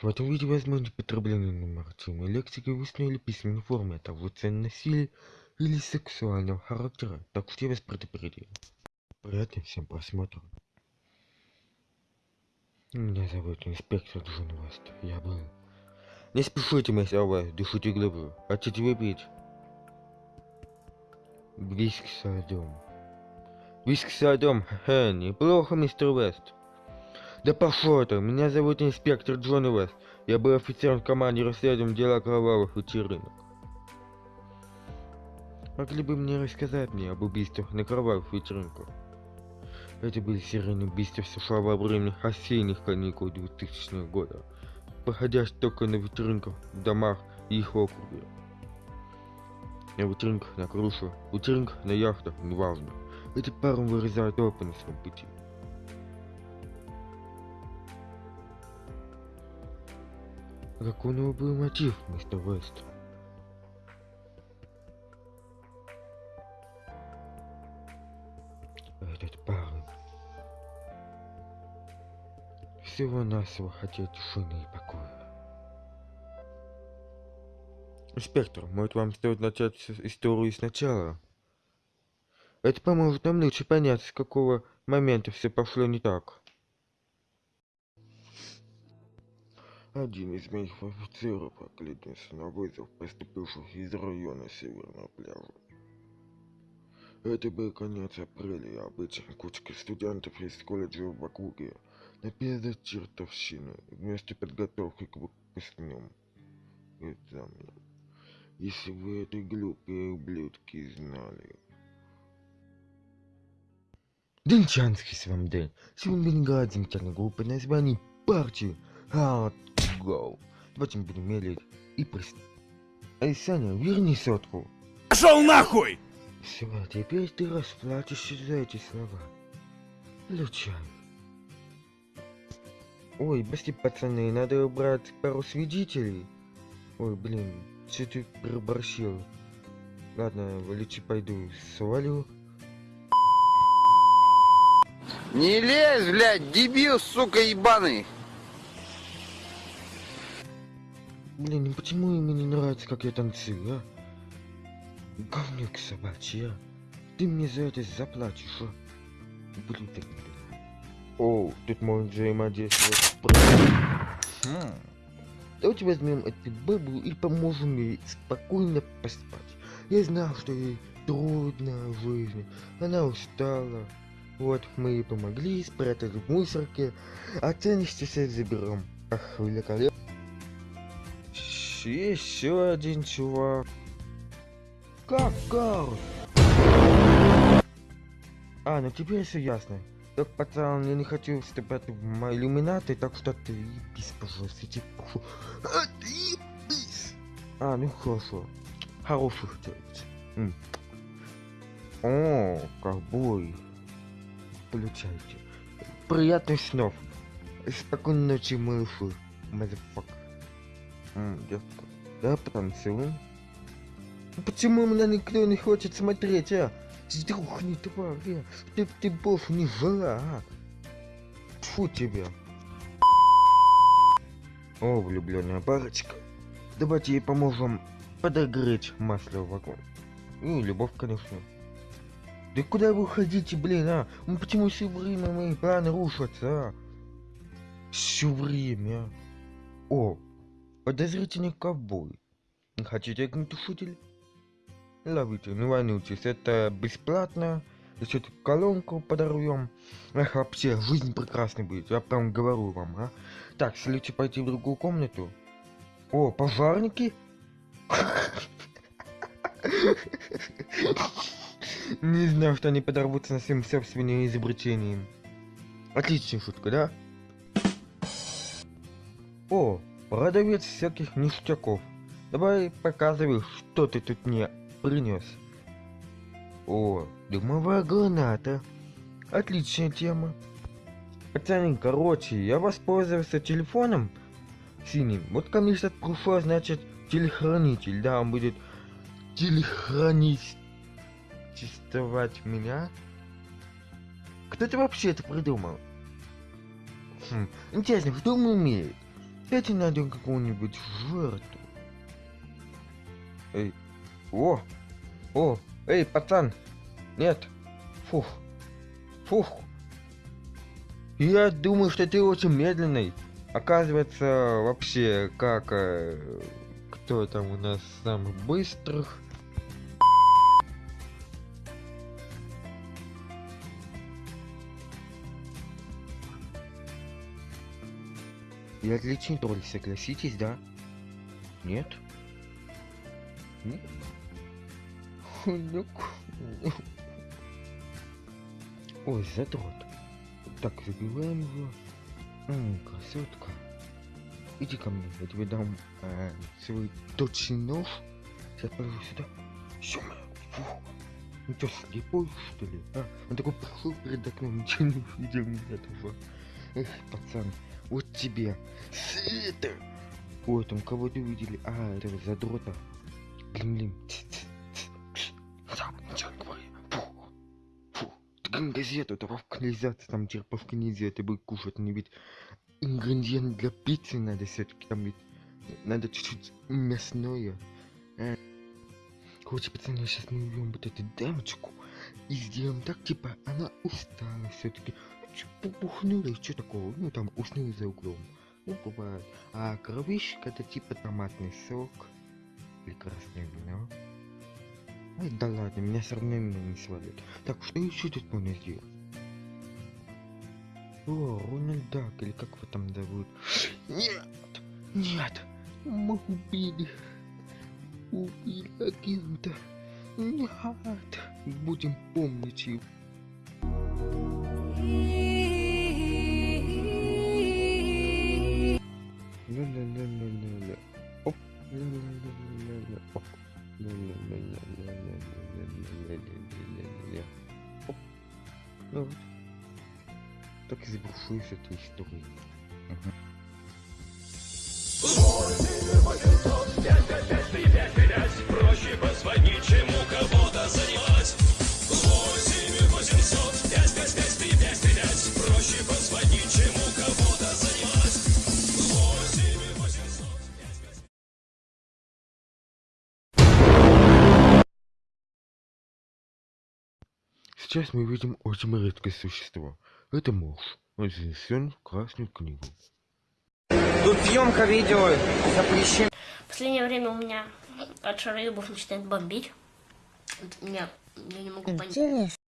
В этом видео возможно потребление нормативной лексики в устной или письменной форме, цен насилия или сексуального характера. Так что я вас предупредил. Приятного всем просмотра. Меня зовут инспектор Джон Вест. Я был. Не спешите, мистер Вест, дышите глубоко. Хотите выпить? Виски с льдом. Виски с льдом, ха, неплохо, мистер Вест. Да пошел ты, меня зовут инспектор Джон Вест. Я был офицером в команде расследования дела кровавых вечеринок. Могли бы мне рассказать мне об убийствах на кровавых вечеринках? Это были серийные убийства в США во время осенних каникул 2000 года, проходящие только на вечеринках в домах и их округе. На вечеринках на крыше, вечеринках на яхтах, неважно. Эти парни вырезают толпы на своем пути. Какой у него был мотив, мистер Вест? Этот парень всего-навсего хотел тишины и покоя. Инспектор, может вам стоит начать историю сначала? Это поможет нам лучше понять, с какого момента все пошло не так. Один из моих офицеров окликнулся на вызов поступивших из района Северного пляжа. Это был конец апреля, и обычная кучка студентов из колледжа в округе написала чертовщину вместо подготовки к выпускным экзаменам. Если вы эти глупые ублюдки знали. Денчанский с вам день. Сегодня Бенгадзин группы названий партии. А, go. Давайте будем мерить и прис... Эй, Саня, верни сотку. Пошел нахуй! Все, теперь ты расплатишься за эти слова. Лючай. Ой, прости, пацаны, надо убрать пару свидетелей. Ой, блин, что ты проборщил? Ладно, лучше пойду свалю. Не лезь, блядь, дебил, сука, ебаный. Блин, ну почему ему не нравится, как я танцую, а? Говнюк собачий, а? Ты мне за это заплатишь, а? Блин, так... О, тут можно взаимодействовать хм. Давайте возьмем эту бабу и поможем ей спокойно поспать. Я знал, что ей трудно в жизни. Она устала. Вот, мы ей помогли, спрятали в мусорке. А ценности все заберем. Ах, великолепно. Еще один чувак. Как Гарус? А, ну теперь все ясно. Так, пацан, я не хочу вступать в мои иллюминаты, так что ты ебись, пожалуйста, тебе прошу. А, ты ебись! А, ну хорошо. Хороших делать. О, ковбой. Получайте. Приятных снов. Спокойной ночи, малыши. Мазафак. Детка. Да, потанцуем. Почему меня никто не хочет смотреть, а? Сдохни, тварь? Ты, ты больше не жила, а? Тьфу тебя. О, влюбленная парочка. Давайте ей поможем подогреть масло в вагон. Ну, любовь, конечно. Да куда вы уходите, блин, а? Ну почему все время мои планы рушатся, а? Все время. О, подозрительный ковбой. Хотите огнетушитель? Ловите, не волнуйтесь, это бесплатно. Еще тут колонку подорвем. Эх, вообще, жизнь прекрасной будет, я прям говорю вам, а. Так, следуйте пойти в другую комнату. О, пожарники? Не знаю, что они подорвутся на своим собственным изобретением. Отличная шутка, да? О, продавец всяких ништяков. Давай показывай, что ты тут мне принес. О, дымовая граната. Отличная тема. Пацаны, короче, я воспользовался телефоном синим. Вот ко сейчас пришел, значит, телехранитель. Да, он будет телехранить тестовать меня. Кто-то вообще это придумал? Хм, интересно, кто умеет? Дайте найдем какую-нибудь жертву. Эй, о, о, эй, пацан, нет, фух, фух. Я думаю, что ты очень медленный. Оказывается, вообще, как, э, кто там у нас самых быстрых? И отличный тролль, согласитесь, да? Нет? Ну, Ой, задрот. Так, забиваем его. М, красотка. Иди ко мне, я тебе дам э, свой точный нож. Сейчас положу сюда. Ё фу. Ну что, слепой, что ли? А, он такой пришел перед окном, ничего не увидел ни этого. Эх, пацан, вот тебе. Света! Ой, там кого-то увидели. А, этого задрота. Блин, блин. Газету, это в канализации, там черпавки нельзя, это будет кушать, не ведь ингредиент для пиццы надо все-таки там ведь надо чуть-чуть мясное. А. Короче, пацаны, сейчас мы убьем вот эту дамочку и сделаем так, типа, она устала все-таки. Пухнула, что такого? Ну, там, уснула за углом. Ну, бывает. А кровищик это типа томатный сок. Или красное вино. Ай, да ладно, меня все равно меня не свалит. Так, что еще тут можно сделать? О, Рональд Дак, или как его там зовут? Нет! Нет! Мы убили! Убили агента! Нет! Будем помнить его. Ну. Так и завершусь этой историей. Мгм. Проще позвонить, чем у кого-то занимать. Сейчас мы видим очень редкое существо. Это муж. Он занесен в Красную книгу. Тут съемка видео запрещена. В последнее время у меня от шароебов начинает бомбить. Вот Меня, я не могу понять.